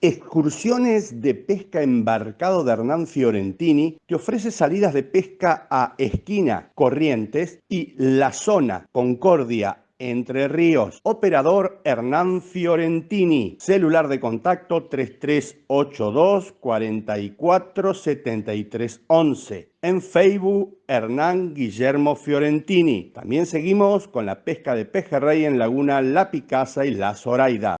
Excursiones de pesca embarcado de Hernán Fiorentini que ofrece salidas de pesca a Esquina, Corrientes y La Zona, Concordia, Entre Ríos. Operador Hernán Fiorentini. Celular de contacto 3382 44 73 En Facebook Hernán Guillermo Fiorentini. También seguimos con la pesca de pejerrey en Laguna La Picasa y La Zoraida.